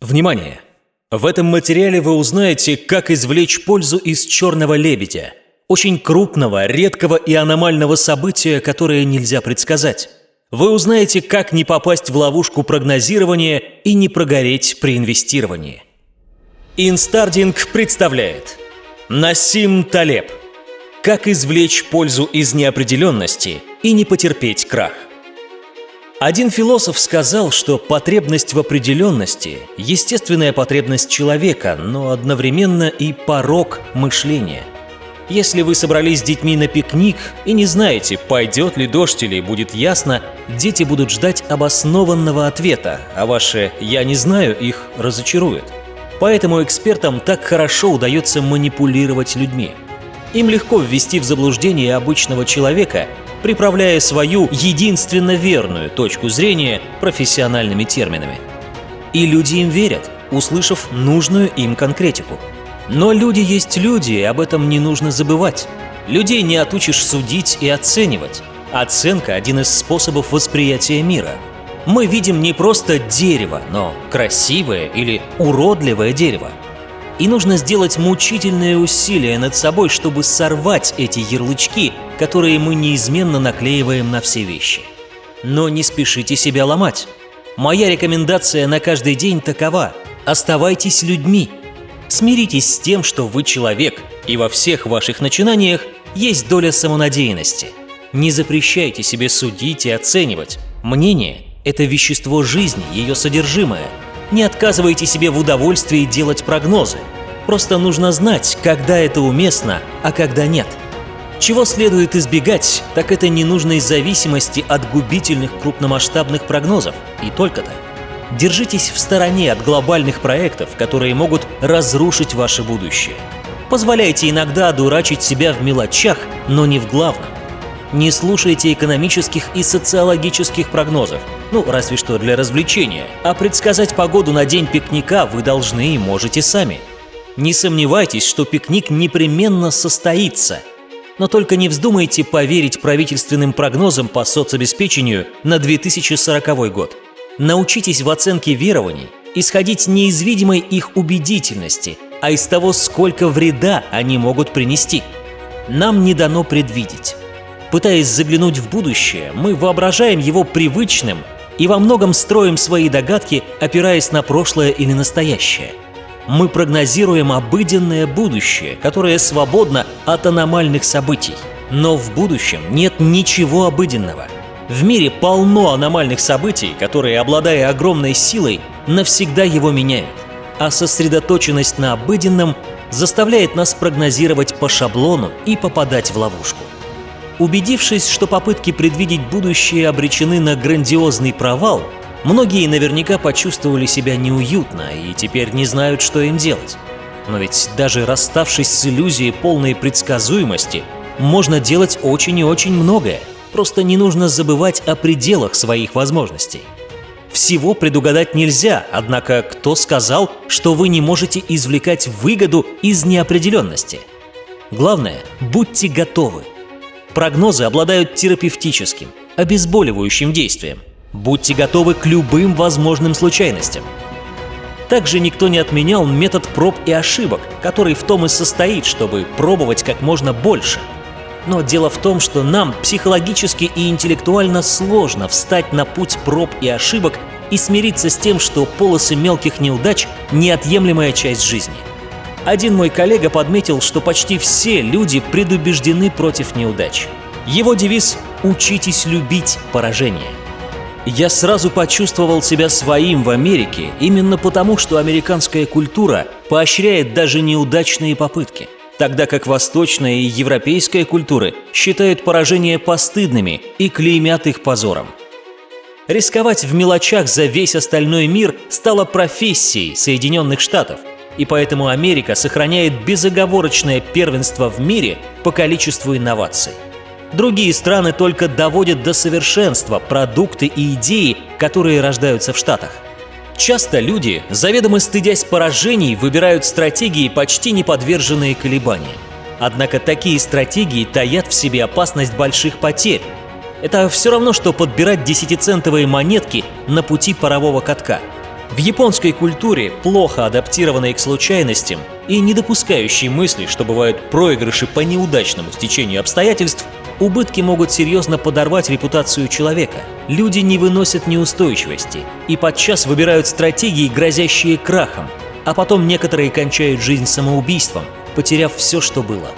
Внимание! В этом материале вы узнаете, как извлечь пользу из черного лебедя. Очень крупного, редкого и аномального события, которое нельзя предсказать. Вы узнаете, как не попасть в ловушку прогнозирования и не прогореть при инвестировании. Инстардинг представляет Насим Талеб Как извлечь пользу из неопределенности и не потерпеть крах один философ сказал, что потребность в определенности – естественная потребность человека, но одновременно и порог мышления. Если вы собрались с детьми на пикник и не знаете, пойдет ли дождь или будет ясно, дети будут ждать обоснованного ответа, а ваше «я не знаю» их разочарует. Поэтому экспертам так хорошо удается манипулировать людьми. Им легко ввести в заблуждение обычного человека – приправляя свою единственно верную точку зрения профессиональными терминами. И люди им верят, услышав нужную им конкретику. Но люди есть люди, и об этом не нужно забывать. Людей не отучишь судить и оценивать. Оценка – один из способов восприятия мира. Мы видим не просто дерево, но красивое или уродливое дерево. И нужно сделать мучительные усилия над собой, чтобы сорвать эти ярлычки, которые мы неизменно наклеиваем на все вещи. Но не спешите себя ломать. Моя рекомендация на каждый день такова – оставайтесь людьми. Смиритесь с тем, что вы человек, и во всех ваших начинаниях есть доля самонадеянности. Не запрещайте себе судить и оценивать. Мнение – это вещество жизни, ее содержимое – не отказывайте себе в удовольствии делать прогнозы. Просто нужно знать, когда это уместно, а когда нет. Чего следует избегать, так это ненужной зависимости от губительных крупномасштабных прогнозов. И только-то. Держитесь в стороне от глобальных проектов, которые могут разрушить ваше будущее. Позволяйте иногда дурачить себя в мелочах, но не в главном. Не слушайте экономических и социологических прогнозов, ну, разве что для развлечения. А предсказать погоду на день пикника вы должны и можете сами. Не сомневайтесь, что пикник непременно состоится. Но только не вздумайте поверить правительственным прогнозам по соцобеспечению на 2040 год. Научитесь в оценке верований исходить не из видимой их убедительности, а из того, сколько вреда они могут принести. Нам не дано предвидеть. Пытаясь заглянуть в будущее, мы воображаем его привычным и во многом строим свои догадки, опираясь на прошлое или настоящее. Мы прогнозируем обыденное будущее, которое свободно от аномальных событий. Но в будущем нет ничего обыденного. В мире полно аномальных событий, которые, обладая огромной силой, навсегда его меняют. А сосредоточенность на обыденном заставляет нас прогнозировать по шаблону и попадать в ловушку. Убедившись, что попытки предвидеть будущее обречены на грандиозный провал, многие наверняка почувствовали себя неуютно и теперь не знают, что им делать. Но ведь даже расставшись с иллюзией полной предсказуемости, можно делать очень и очень многое. Просто не нужно забывать о пределах своих возможностей. Всего предугадать нельзя, однако кто сказал, что вы не можете извлекать выгоду из неопределенности? Главное, будьте готовы. Прогнозы обладают терапевтическим, обезболивающим действием. Будьте готовы к любым возможным случайностям. Также никто не отменял метод проб и ошибок, который в том и состоит, чтобы пробовать как можно больше. Но дело в том, что нам психологически и интеллектуально сложно встать на путь проб и ошибок и смириться с тем, что полосы мелких неудач – неотъемлемая часть жизни – один мой коллега подметил, что почти все люди предубеждены против неудач. Его девиз «Учитесь любить поражение». Я сразу почувствовал себя своим в Америке именно потому, что американская культура поощряет даже неудачные попытки, тогда как восточная и европейская культуры считают поражения постыдными и клеймят их позором. Рисковать в мелочах за весь остальной мир стало профессией Соединенных Штатов, и поэтому Америка сохраняет безоговорочное первенство в мире по количеству инноваций. Другие страны только доводят до совершенства продукты и идеи, которые рождаются в Штатах. Часто люди, заведомо стыдясь поражений, выбирают стратегии, почти не подверженные колебаниям. Однако такие стратегии таят в себе опасность больших потерь. Это все равно, что подбирать десятицентовые монетки на пути парового катка – В японской культуре, плохо адаптированной к случайностям и не допускающей мысли, что бывают проигрыши по неудачному стечению обстоятельств, убытки могут серьезно подорвать репутацию человека. Люди не выносят неустойчивости и подчас выбирают стратегии, грозящие крахом, а потом некоторые кончают жизнь самоубийством, потеряв все, что было.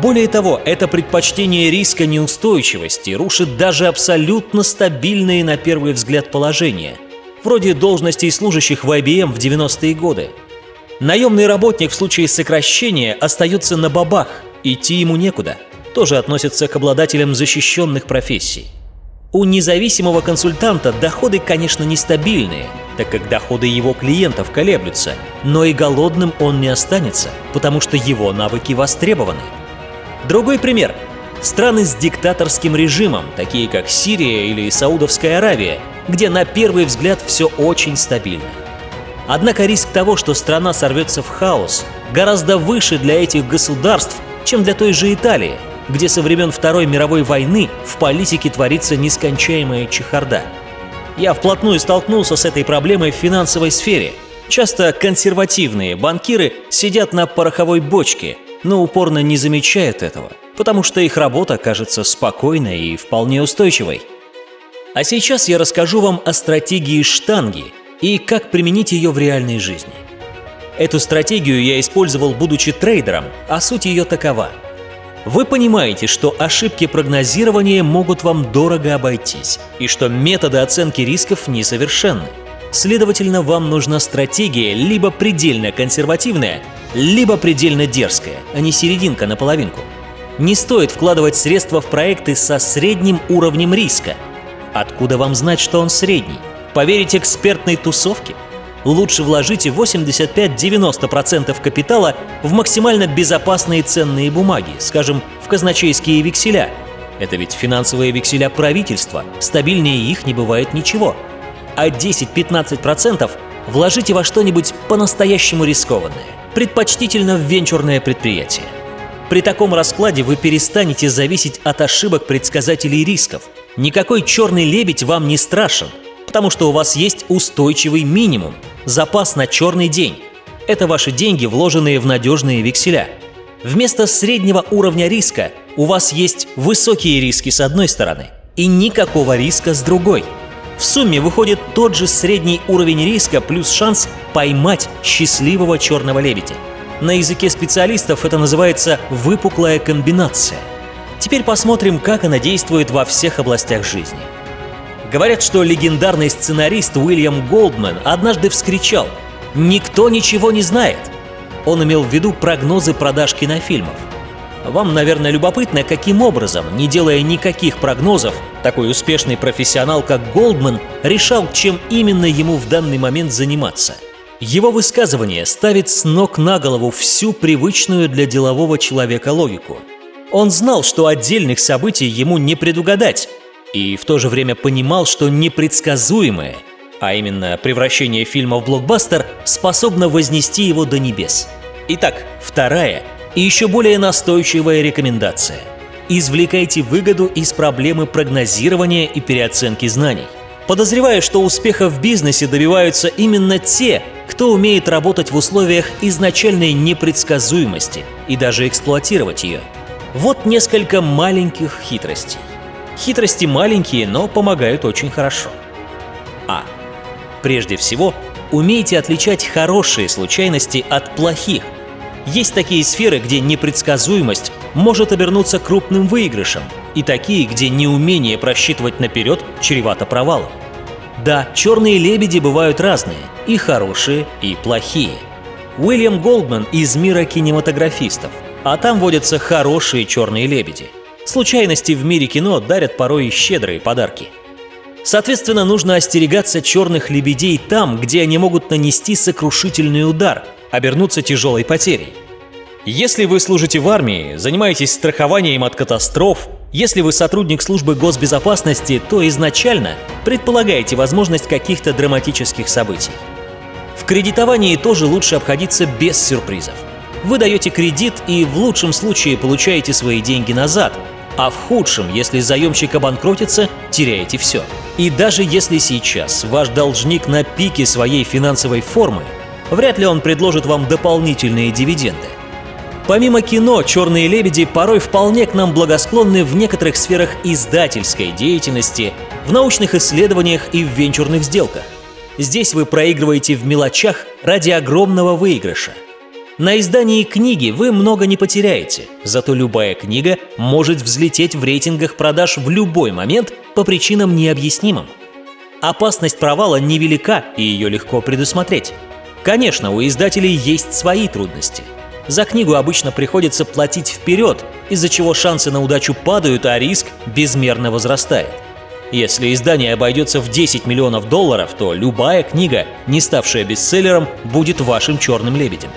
Более того, это предпочтение риска неустойчивости рушит даже абсолютно стабильные на первый взгляд положения – вроде должностей служащих в IBM в 90-е годы. Наемный работник в случае сокращения остается на бабах, идти ему некуда. Тоже относится к обладателям защищенных профессий. У независимого консультанта доходы, конечно, нестабильные, так как доходы его клиентов колеблются, но и голодным он не останется, потому что его навыки востребованы. Другой пример. Страны с диктаторским режимом, такие как Сирия или Саудовская Аравия, где на первый взгляд все очень стабильно. Однако риск того, что страна сорвется в хаос, гораздо выше для этих государств, чем для той же Италии, где со времен Второй мировой войны в политике творится нескончаемая чехарда. Я вплотную столкнулся с этой проблемой в финансовой сфере. Часто консервативные банкиры сидят на пороховой бочке, но упорно не замечают этого, потому что их работа кажется спокойной и вполне устойчивой – а сейчас я расскажу вам о стратегии штанги и как применить ее в реальной жизни. Эту стратегию я использовал, будучи трейдером, а суть ее такова. Вы понимаете, что ошибки прогнозирования могут вам дорого обойтись, и что методы оценки рисков несовершенны. Следовательно, вам нужна стратегия либо предельно консервативная, либо предельно дерзкая, а не серединка на половинку. Не стоит вкладывать средства в проекты со средним уровнем риска – Откуда вам знать, что он средний? Поверить экспертной тусовке? Лучше вложите 85-90% капитала в максимально безопасные ценные бумаги, скажем, в казначейские векселя. Это ведь финансовые векселя правительства, стабильнее их не бывает ничего. А 10-15% вложите во что-нибудь по-настоящему рискованное, предпочтительно в венчурное предприятие. При таком раскладе вы перестанете зависеть от ошибок предсказателей рисков – Никакой черный лебедь вам не страшен, потому что у вас есть устойчивый минимум, запас на черный день. Это ваши деньги, вложенные в надежные векселя. Вместо среднего уровня риска у вас есть высокие риски с одной стороны и никакого риска с другой. В сумме выходит тот же средний уровень риска плюс шанс поймать счастливого черного лебедя. На языке специалистов это называется выпуклая комбинация – Теперь посмотрим, как она действует во всех областях жизни. Говорят, что легендарный сценарист Уильям Голдман однажды вскричал «Никто ничего не знает!» Он имел в виду прогнозы продаж кинофильмов. Вам, наверное, любопытно, каким образом, не делая никаких прогнозов, такой успешный профессионал, как Голдман, решал, чем именно ему в данный момент заниматься. Его высказывание ставит с ног на голову всю привычную для делового человека логику – он знал, что отдельных событий ему не предугадать, и в то же время понимал, что непредсказуемое, а именно превращение фильма в блокбастер, способно вознести его до небес. Итак, вторая и еще более настойчивая рекомендация. Извлекайте выгоду из проблемы прогнозирования и переоценки знаний. Подозреваю, что успеха в бизнесе добиваются именно те, кто умеет работать в условиях изначальной непредсказуемости и даже эксплуатировать ее – вот несколько маленьких хитростей. Хитрости маленькие, но помогают очень хорошо. А. Прежде всего, умейте отличать хорошие случайности от плохих. Есть такие сферы, где непредсказуемость может обернуться крупным выигрышем, и такие, где неумение просчитывать наперед чревато провалом. Да, черные лебеди бывают разные, и хорошие, и плохие. Уильям Голдман из мира кинематографистов – а там водятся хорошие черные лебеди. Случайности в мире кино дарят порой щедрые подарки. Соответственно, нужно остерегаться черных лебедей там, где они могут нанести сокрушительный удар, обернуться тяжелой потерей. Если вы служите в армии, занимаетесь страхованием от катастроф, если вы сотрудник службы госбезопасности, то изначально предполагаете возможность каких-то драматических событий. В кредитовании тоже лучше обходиться без сюрпризов. Вы даете кредит и в лучшем случае получаете свои деньги назад, А в худшем, если заемщик обанкротится, теряете все. И даже если сейчас ваш должник на пике своей финансовой формы, вряд ли он предложит вам дополнительные дивиденды. Помимо кино, «Черные лебеди» порой вполне к нам благосклонны в некоторых сферах издательской деятельности, в научных исследованиях и в венчурных сделках. Здесь вы проигрываете в мелочах ради огромного выигрыша. На издании книги вы много не потеряете, зато любая книга может взлететь в рейтингах продаж в любой момент по причинам необъяснимым. Опасность провала невелика и ее легко предусмотреть. Конечно, у издателей есть свои трудности – за книгу обычно приходится платить вперед, из-за чего шансы на удачу падают, а риск безмерно возрастает. Если издание обойдется в 10 миллионов долларов, то любая книга, не ставшая бестселлером, будет вашим черным лебедем.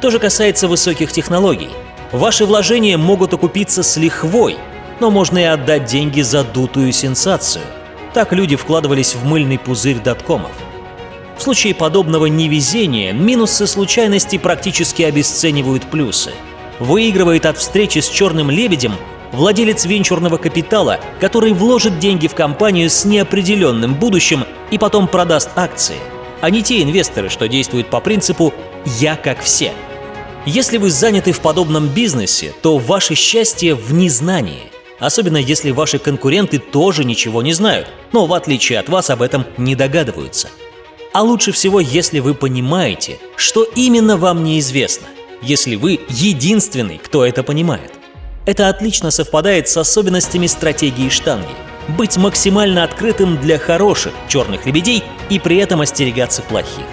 То же касается высоких технологий. Ваши вложения могут окупиться с лихвой, но можно и отдать деньги за дутую сенсацию. Так люди вкладывались в мыльный пузырь доткомов. В случае подобного невезения минусы случайности практически обесценивают плюсы. Выигрывает от встречи с черным лебедем владелец венчурного капитала, который вложит деньги в компанию с неопределенным будущим и потом продаст акции, а не те инвесторы, что действуют по принципу «я как все». Если вы заняты в подобном бизнесе, то ваше счастье в незнании, особенно если ваши конкуренты тоже ничего не знают, но в отличие от вас об этом не догадываются – а лучше всего, если вы понимаете, что именно вам неизвестно, если вы единственный, кто это понимает. Это отлично совпадает с особенностями стратегии штанги – быть максимально открытым для хороших черных лебедей и при этом остерегаться плохих.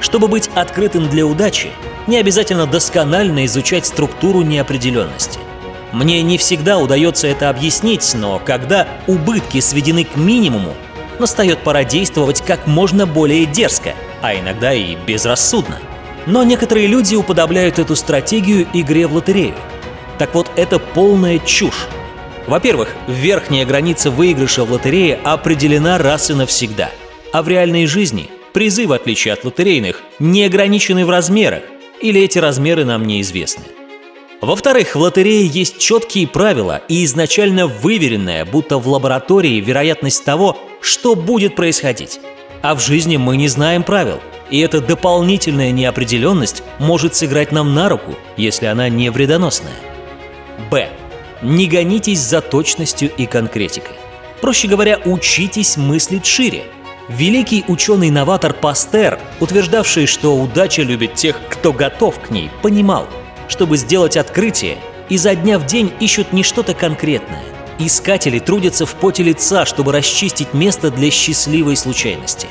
Чтобы быть открытым для удачи, не обязательно досконально изучать структуру неопределенности. Мне не всегда удается это объяснить, но когда убытки сведены к минимуму, настает пора действовать как можно более дерзко, а иногда и безрассудно. Но некоторые люди уподобляют эту стратегию игре в лотерею. Так вот, это полная чушь. Во-первых, верхняя граница выигрыша в лотерее определена раз и навсегда. А в реальной жизни призы, в отличие от лотерейных, не ограничены в размерах, или эти размеры нам неизвестны. Во-вторых, в лотерее есть четкие правила и изначально выверенная, будто в лаборатории, вероятность того, что будет происходить. А в жизни мы не знаем правил, и эта дополнительная неопределенность может сыграть нам на руку, если она не вредоносная. Б. Не гонитесь за точностью и конкретикой. Проще говоря, учитесь мыслить шире. Великий ученый-новатор Пастер, утверждавший, что удача любит тех, кто готов к ней, понимал – чтобы сделать открытие, изо дня в день ищут не что-то конкретное. Искатели трудятся в поте лица, чтобы расчистить место для счастливой случайности.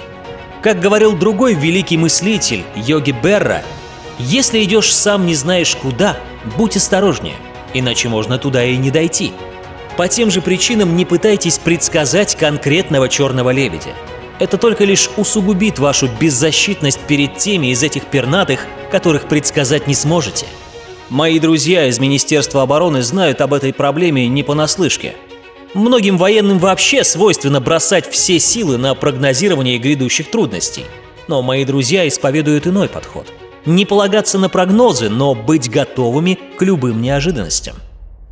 Как говорил другой великий мыслитель, Йоги Берра, «Если идешь сам не знаешь куда, будь осторожнее, иначе можно туда и не дойти». По тем же причинам не пытайтесь предсказать конкретного черного лебедя. Это только лишь усугубит вашу беззащитность перед теми из этих пернатых, которых предсказать не сможете – Мои друзья из Министерства обороны знают об этой проблеме не понаслышке. Многим военным вообще свойственно бросать все силы на прогнозирование грядущих трудностей. Но мои друзья исповедуют иной подход. Не полагаться на прогнозы, но быть готовыми к любым неожиданностям.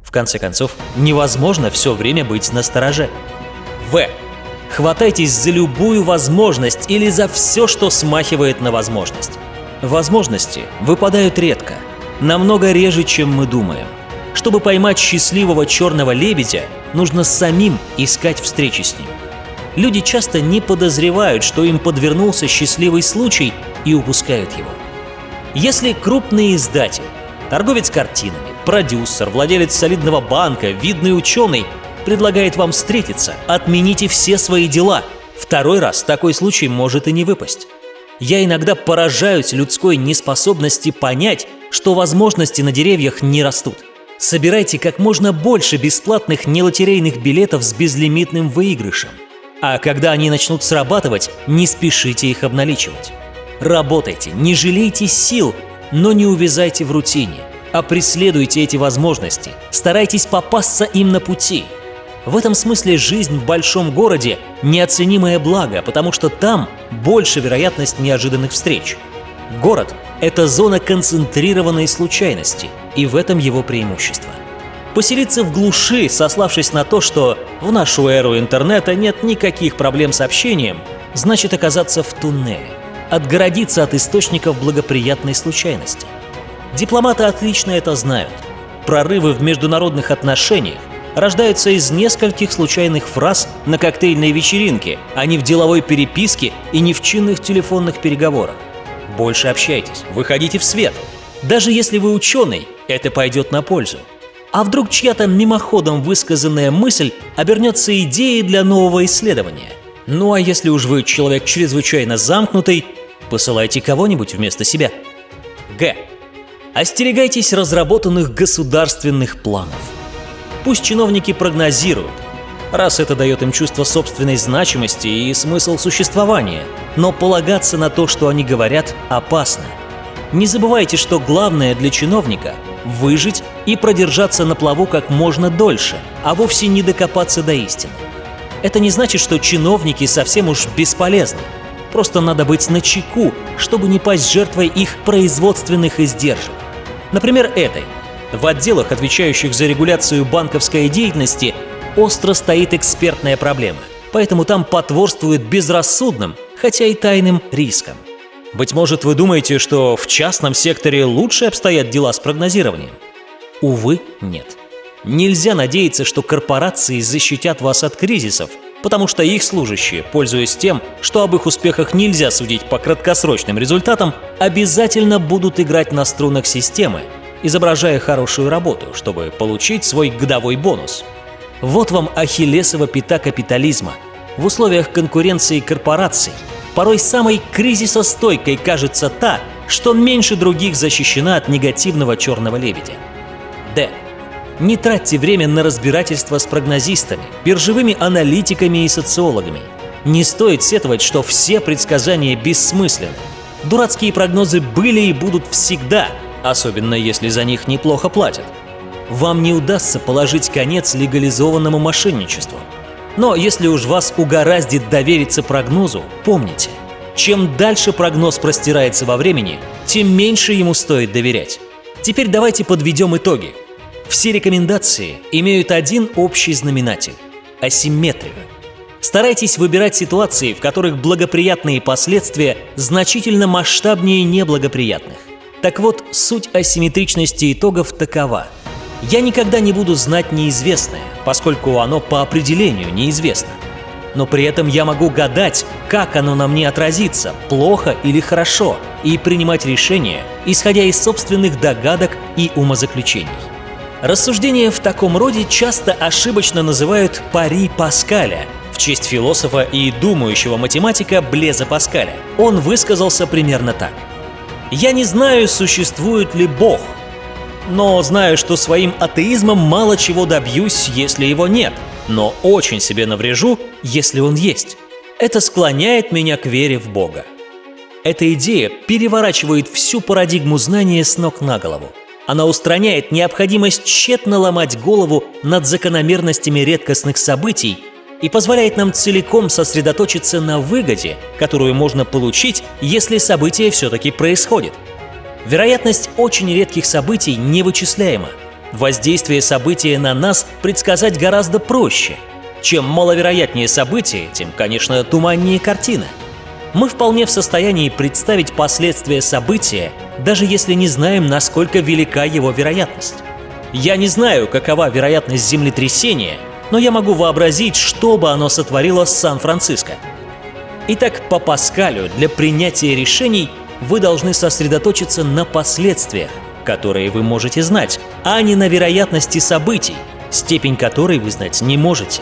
В конце концов, невозможно все время быть на стороже. В. Хватайтесь за любую возможность или за все, что смахивает на возможность. Возможности выпадают редко – намного реже, чем мы думаем. Чтобы поймать счастливого черного лебедя, нужно самим искать встречи с ним. Люди часто не подозревают, что им подвернулся счастливый случай и упускают его. Если крупный издатель, торговец картинами, продюсер, владелец солидного банка, видный ученый предлагает вам встретиться, отмените все свои дела. Второй раз такой случай может и не выпасть. Я иногда поражаюсь людской неспособности понять, что возможности на деревьях не растут. Собирайте как можно больше бесплатных нелотерейных билетов с безлимитным выигрышем. А когда они начнут срабатывать, не спешите их обналичивать. Работайте, не жалейте сил, но не увязайте в рутине, а преследуйте эти возможности, старайтесь попасться им на пути. В этом смысле жизнь в большом городе – неоценимое благо, потому что там больше вероятность неожиданных встреч. Город – это зона концентрированной случайности, и в этом его преимущество. Поселиться в глуши, сославшись на то, что в нашу эру интернета нет никаких проблем с общением, значит оказаться в туннеле, отгородиться от источников благоприятной случайности. Дипломаты отлично это знают. Прорывы в международных отношениях рождаются из нескольких случайных фраз на коктейльной вечеринке, а не в деловой переписке и не в чинных телефонных переговорах. Больше общайтесь, выходите в свет. Даже если вы ученый, это пойдет на пользу. А вдруг чья-то мимоходом высказанная мысль обернется идеей для нового исследования? Ну а если уж вы человек чрезвычайно замкнутый, посылайте кого-нибудь вместо себя. Г. Остерегайтесь разработанных государственных планов. Пусть чиновники прогнозируют, раз это дает им чувство собственной значимости и смысл существования, но полагаться на то, что они говорят, опасно. Не забывайте, что главное для чиновника – выжить и продержаться на плаву как можно дольше, а вовсе не докопаться до истины. Это не значит, что чиновники совсем уж бесполезны. Просто надо быть начеку, чтобы не пасть жертвой их производственных издержек. Например, этой. В отделах, отвечающих за регуляцию банковской деятельности, остро стоит экспертная проблема. Поэтому там потворствует безрассудным, хотя и тайным рискам. Быть может, вы думаете, что в частном секторе лучше обстоят дела с прогнозированием? Увы, нет. Нельзя надеяться, что корпорации защитят вас от кризисов, потому что их служащие, пользуясь тем, что об их успехах нельзя судить по краткосрочным результатам, обязательно будут играть на струнах системы, изображая хорошую работу, чтобы получить свой годовой бонус. Вот вам ахиллесова пята капитализма. В условиях конкуренции корпораций – порой самой кризисостойкой кажется та, что меньше других защищена от негативного черного лебедя. Д. Не тратьте время на разбирательство с прогнозистами, биржевыми аналитиками и социологами. Не стоит сетовать, что все предсказания бессмысленны. Дурацкие прогнозы были и будут всегда, особенно если за них неплохо платят. Вам не удастся положить конец легализованному мошенничеству – но если уж вас угораздит довериться прогнозу, помните, чем дальше прогноз простирается во времени, тем меньше ему стоит доверять. Теперь давайте подведем итоги. Все рекомендации имеют один общий знаменатель – асимметрию. Старайтесь выбирать ситуации, в которых благоприятные последствия значительно масштабнее неблагоприятных. Так вот, суть асимметричности итогов такова – я никогда не буду знать неизвестное, поскольку оно по определению неизвестно. Но при этом я могу гадать, как оно на мне отразится, плохо или хорошо, и принимать решения, исходя из собственных догадок и умозаключений. Рассуждения в таком роде часто ошибочно называют «пари Паскаля», в честь философа и думающего математика Блеза Паскаля. Он высказался примерно так. «Я не знаю, существует ли Бог, но знаю, что своим атеизмом мало чего добьюсь, если его нет, но очень себе наврежу, если он есть. Это склоняет меня к вере в Бога. Эта идея переворачивает всю парадигму знания с ног на голову. Она устраняет необходимость тщетно ломать голову над закономерностями редкостных событий и позволяет нам целиком сосредоточиться на выгоде, которую можно получить, если событие все-таки происходит – Вероятность очень редких событий невычисляема. Воздействие события на нас предсказать гораздо проще. Чем маловероятнее событие, тем, конечно, туманнее картина. Мы вполне в состоянии представить последствия события, даже если не знаем, насколько велика его вероятность. Я не знаю, какова вероятность землетрясения, но я могу вообразить, что бы оно сотворило с Сан-Франциско. Итак, по Паскалю для принятия решений – вы должны сосредоточиться на последствиях, которые вы можете знать, а не на вероятности событий, степень которой вы знать не можете.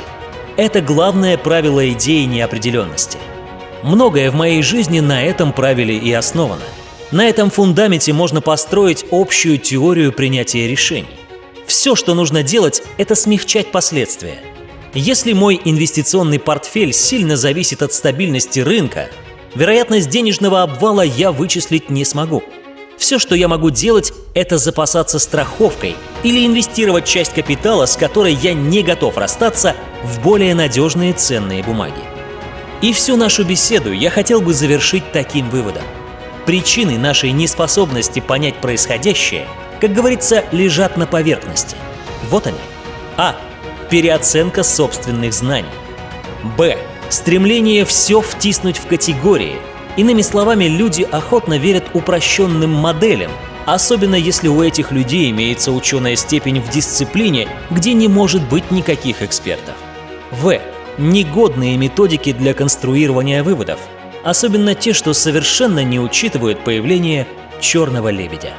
Это главное правило идеи неопределенности. Многое в моей жизни на этом правиле и основано. На этом фундаменте можно построить общую теорию принятия решений. Все, что нужно делать, это смягчать последствия. Если мой инвестиционный портфель сильно зависит от стабильности рынка, вероятность денежного обвала я вычислить не смогу. Все, что я могу делать, это запасаться страховкой или инвестировать часть капитала, с которой я не готов расстаться, в более надежные ценные бумаги. И всю нашу беседу я хотел бы завершить таким выводом. Причины нашей неспособности понять происходящее, как говорится, лежат на поверхности. Вот они. А. Переоценка собственных знаний. Б. Стремление все втиснуть в категории. Иными словами, люди охотно верят упрощенным моделям, особенно если у этих людей имеется ученая степень в дисциплине, где не может быть никаких экспертов. В. Негодные методики для конструирования выводов, особенно те, что совершенно не учитывают появление черного лебедя.